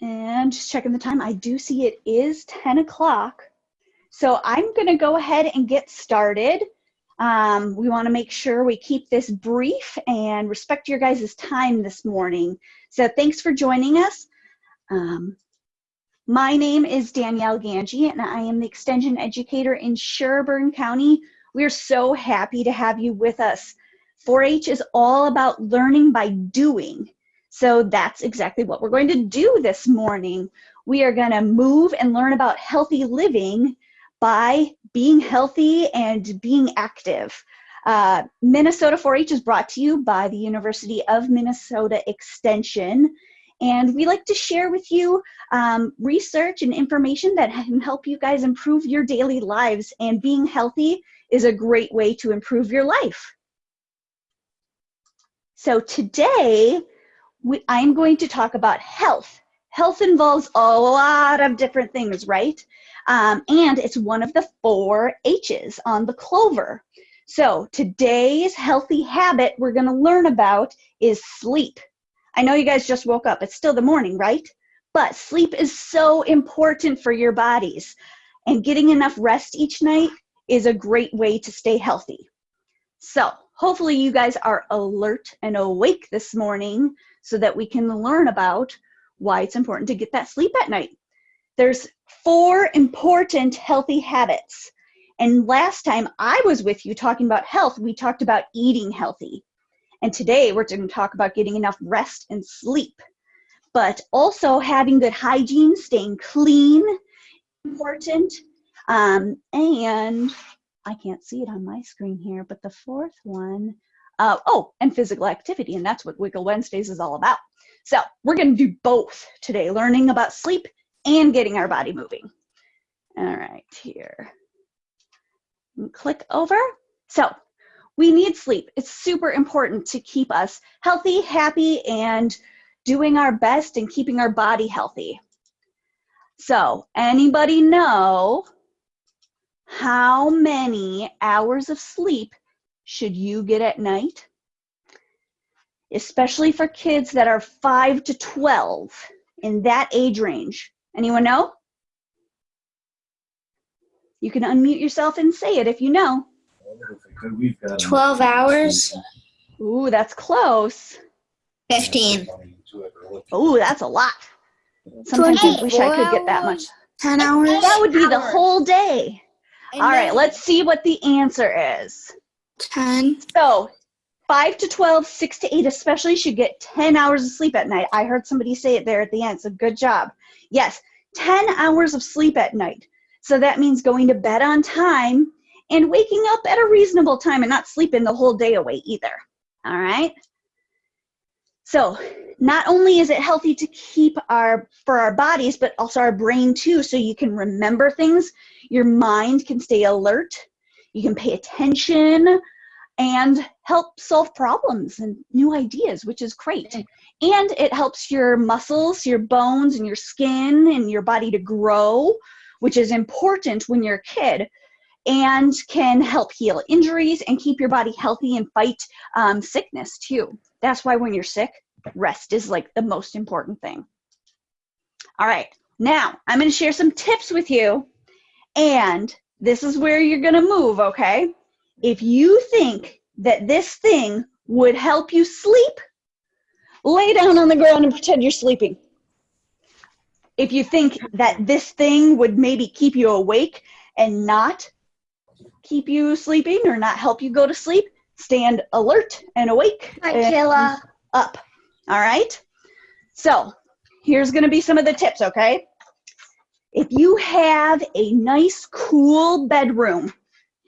And just checking the time, I do see it is 10 o'clock. So I'm gonna go ahead and get started. Um, we wanna make sure we keep this brief and respect your guys' time this morning. So thanks for joining us. Um, my name is Danielle Ganji and I am the Extension Educator in Sherburne County. We are so happy to have you with us. 4-H is all about learning by doing. So that's exactly what we're going to do this morning. We are going to move and learn about healthy living by being healthy and being active. Uh, Minnesota 4-H is brought to you by the University of Minnesota Extension. And we like to share with you um, research and information that can help you guys improve your daily lives. And being healthy is a great way to improve your life. So today, we, I'm going to talk about health. Health involves a lot of different things, right? Um, and it's one of the four H's on the clover. So today's healthy habit we're gonna learn about is sleep. I know you guys just woke up, it's still the morning, right? But sleep is so important for your bodies. And getting enough rest each night is a great way to stay healthy. So hopefully you guys are alert and awake this morning so that we can learn about why it's important to get that sleep at night. There's four important healthy habits. And last time I was with you talking about health, we talked about eating healthy. And today we're going to talk about getting enough rest and sleep. But also having good hygiene, staying clean, important. Um, and I can't see it on my screen here, but the fourth one uh, oh, and physical activity, and that's what Wiggle Wednesdays is all about. So we're gonna do both today, learning about sleep and getting our body moving. All right, here. click over. So we need sleep. It's super important to keep us healthy, happy, and doing our best and keeping our body healthy. So anybody know how many hours of sleep should you get at night? Especially for kids that are 5 to 12 in that age range. Anyone know? You can unmute yourself and say it if you know. 12 hours. Ooh, that's close. 15. Ooh, that's a lot. Sometimes I wish I could get that much. 10 hours. That would be the whole day. All right, let's see what the answer is. 10. So 5 to 12, 6 to 8 especially should get 10 hours of sleep at night. I heard somebody say it there at the end, so good job. Yes, 10 hours of sleep at night. So that means going to bed on time and waking up at a reasonable time and not sleeping the whole day away either. All right? So not only is it healthy to keep our, for our bodies, but also our brain too, so you can remember things, your mind can stay alert, you can pay attention and help solve problems and new ideas, which is great. And it helps your muscles, your bones, and your skin and your body to grow, which is important when you're a kid and can help heal injuries and keep your body healthy and fight um, sickness too. That's why when you're sick, rest is like the most important thing. All right, now I'm gonna share some tips with you and this is where you're going to move, okay? If you think that this thing would help you sleep, lay down on the ground and pretend you're sleeping. If you think that this thing would maybe keep you awake and not keep you sleeping or not help you go to sleep, stand alert and awake Hi, Kayla. up. All right? So here's going to be some of the tips, okay? If you have a nice, cool bedroom,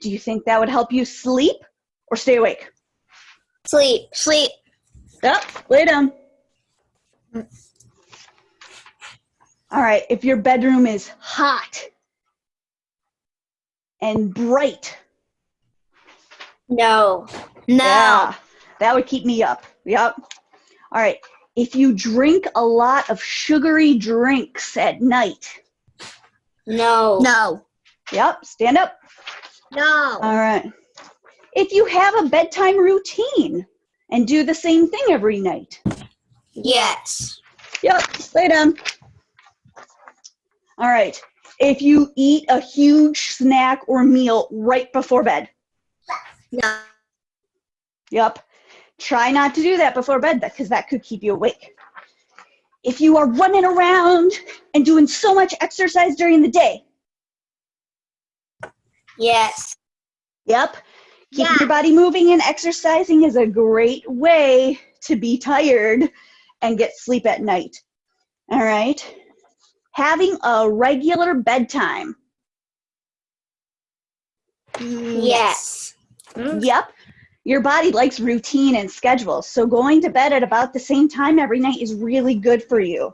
do you think that would help you sleep or stay awake? Sleep. Sleep. Up, lay down. All right, if your bedroom is hot and bright. No. No. Yeah, that would keep me up. Yep. All right, if you drink a lot of sugary drinks at night. No. No. Yep, stand up. No. All right. If you have a bedtime routine and do the same thing every night. Yes. Yep, lay down. All right. If you eat a huge snack or meal right before bed. No. Yep. Try not to do that before bed because that could keep you awake. If you are running around and doing so much exercise during the day. Yes. Yep. Keeping Yeah. your body moving and exercising is a great way to be tired and get sleep at night. All right. Having a regular bedtime. Yes. Mm. Yep. Your body likes routine and schedule. So going to bed at about the same time every night is really good for you.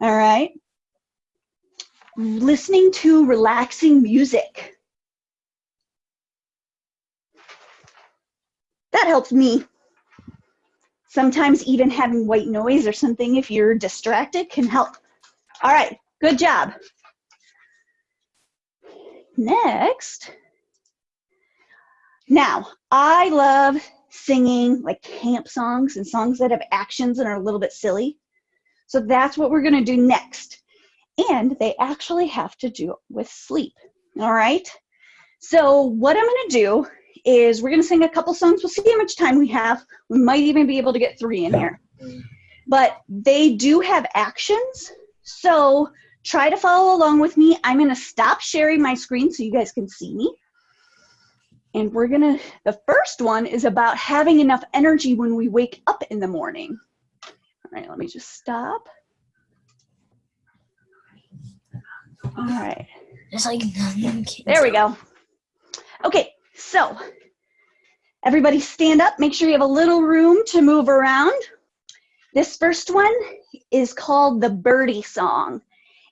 All right. Listening to relaxing music. That helps me. Sometimes even having white noise or something, if you're distracted, can help. All right, good job. Next. Now, I love singing like camp songs and songs that have actions and are a little bit silly. So that's what we're going to do next. And they actually have to do with sleep. All right. So, what I'm going to do is we're going to sing a couple songs. We'll see how much time we have. We might even be able to get three in here. But they do have actions. So, try to follow along with me. I'm going to stop sharing my screen so you guys can see me. And we're gonna, the first one is about having enough energy when we wake up in the morning. All right, let me just stop. All right, There's like nothing. there we go. Okay, so everybody stand up. Make sure you have a little room to move around. This first one is called the birdie song.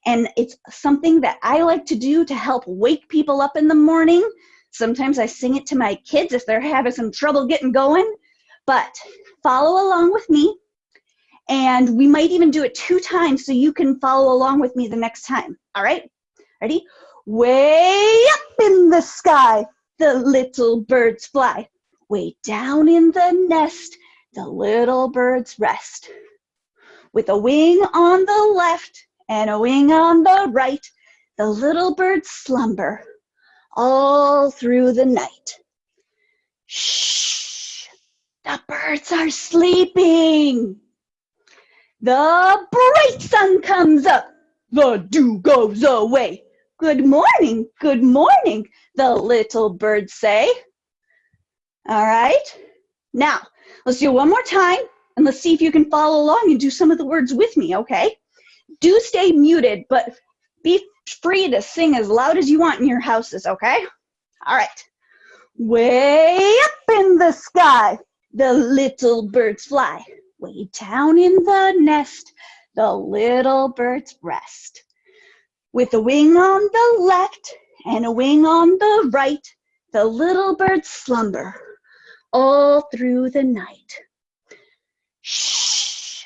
And it's something that I like to do to help wake people up in the morning. Sometimes I sing it to my kids if they're having some trouble getting going. But follow along with me. And we might even do it two times so you can follow along with me the next time. All right? Ready? Way up in the sky, the little birds fly. Way down in the nest, the little birds rest. With a wing on the left and a wing on the right, the little birds slumber all through the night. Shh, the birds are sleeping. The bright sun comes up, the dew goes away. Good morning, good morning, the little birds say. All right, now let's do one more time and let's see if you can follow along and do some of the words with me, okay? Do stay muted, but be free to sing as loud as you want in your houses, okay? All right. Way up in the sky, the little birds fly. Way down in the nest, the little birds rest. With a wing on the left and a wing on the right, the little birds slumber all through the night. Shh,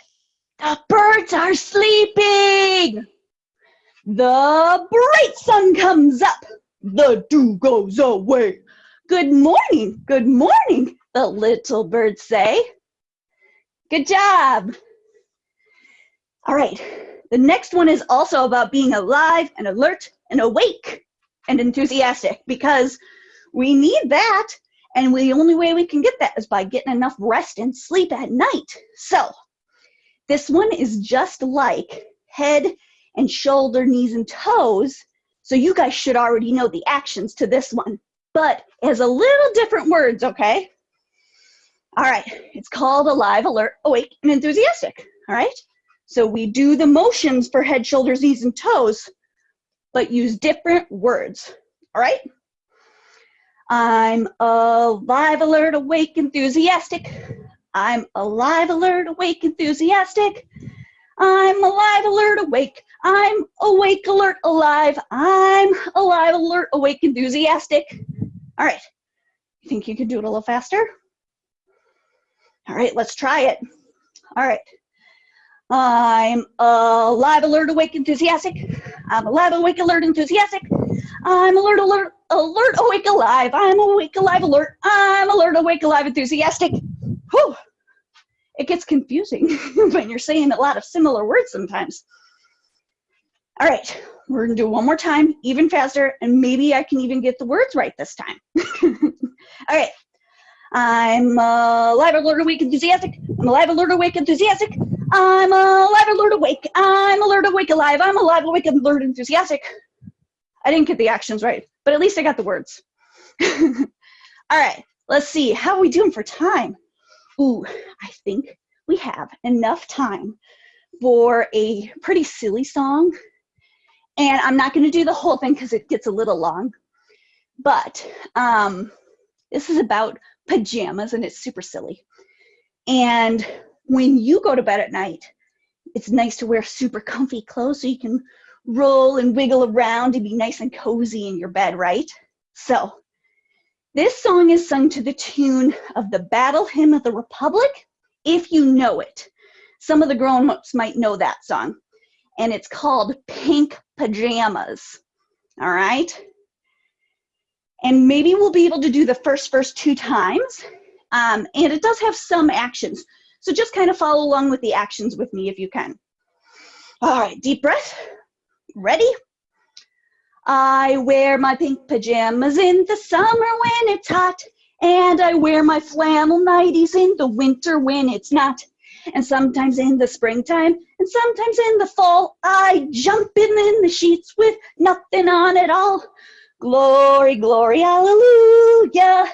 the birds are sleeping. The bright sun comes up, the dew goes away. Good morning, good morning, the little birds say. Good job. All right, the next one is also about being alive and alert and awake and enthusiastic because we need that and the only way we can get that is by getting enough rest and sleep at night. So this one is just like head and shoulder, knees, and toes. So you guys should already know the actions to this one, but has a little different words, okay? All right, it's called alive, alert, awake, and enthusiastic, all right? So we do the motions for head, shoulders, knees, and toes, but use different words, all right? I'm alive, alert, awake, enthusiastic. I'm alive, alert, awake, enthusiastic. I'm alive, alert, awake. I'm awake, alert, alive. I'm alive, alert, awake, enthusiastic. All right. You think you could do it a little faster? All right, let's try it. All right. I'm alive, alert, awake, enthusiastic. I'm alive, awake, alert, enthusiastic. I'm alert, alert, alert, awake, alive. I'm awake, alive, alert. I'm alert, awake, alive, enthusiastic. It gets confusing when you're saying a lot of similar words sometimes. All right, we're gonna do one more time, even faster, and maybe I can even get the words right this time. All right, I'm alive, alert, awake, enthusiastic. I'm alive, alert, awake, enthusiastic. I'm alive, alert, awake. I'm alert, awake, alive. I'm alive, awake, alert, enthusiastic. I didn't get the actions right, but at least I got the words. All right, let's see. How are we doing for time? Ooh, I think we have enough time for a pretty silly song. And I'm not going to do the whole thing because it gets a little long. But um, this is about pajamas and it's super silly. And when you go to bed at night, it's nice to wear super comfy clothes so you can roll and wiggle around and be nice and cozy in your bed, right? So this song is sung to the tune of the Battle Hymn of the Republic, if you know it. Some of the grown-ups might know that song. And it's called Pink Pajamas. All right? And maybe we'll be able to do the first verse two times. Um, and it does have some actions. So just kind of follow along with the actions with me if you can. All right, deep breath. Ready? I wear my pink pajamas in the summer when it's hot. And I wear my flannel nighties in the winter when it's not. And sometimes in the springtime and sometimes in the fall, I jump in, in the sheets with nothing on at all. Glory, glory, hallelujah.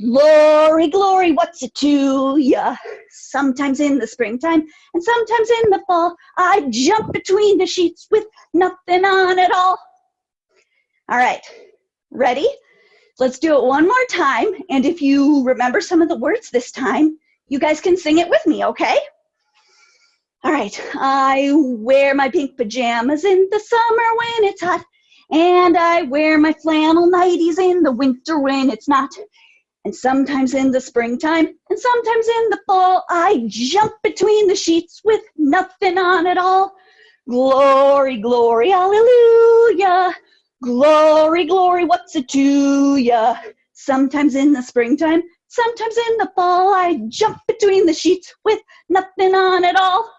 Glory, glory, what's it to ya? Sometimes in the springtime and sometimes in the fall, I jump between the sheets with nothing on at all. All right, ready? Let's do it one more time. And if you remember some of the words this time, you guys can sing it with me, okay? All right, I wear my pink pajamas in the summer when it's hot. And I wear my flannel nighties in the winter when it's not. And sometimes in the springtime and sometimes in the fall, I jump between the sheets with nothing on at all. Glory, glory, hallelujah. Glory, glory, what's it to ya? Sometimes in the springtime, sometimes in the fall, I jump between the sheets with nothing on at all.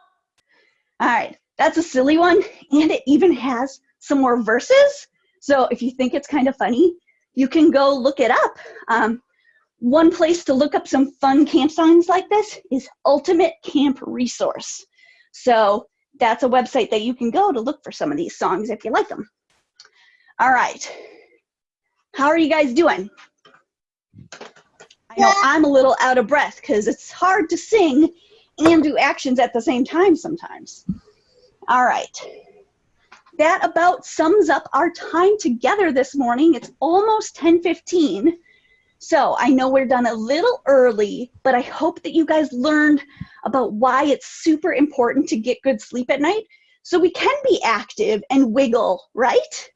All right, that's a silly one, and it even has some more verses. So if you think it's kind of funny, you can go look it up. Um, one place to look up some fun camp songs like this is Ultimate Camp Resource. So that's a website that you can go to look for some of these songs if you like them. All right. How are you guys doing? I know I'm a little out of breath because it's hard to sing and do actions at the same time sometimes. All right that about sums up our time together this morning. It's almost 10:15. So I know we're done a little early, but I hope that you guys learned about why it's super important to get good sleep at night so we can be active and wiggle, right?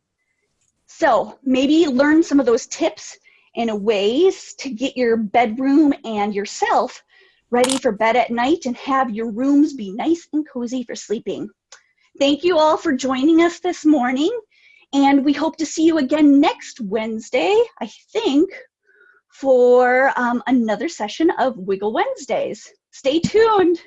So maybe learn some of those tips and ways to get your bedroom and yourself ready for bed at night and have your rooms be nice and cozy for sleeping. Thank you all for joining us this morning. And we hope to see you again next Wednesday, I think, for um, another session of Wiggle Wednesdays. Stay tuned.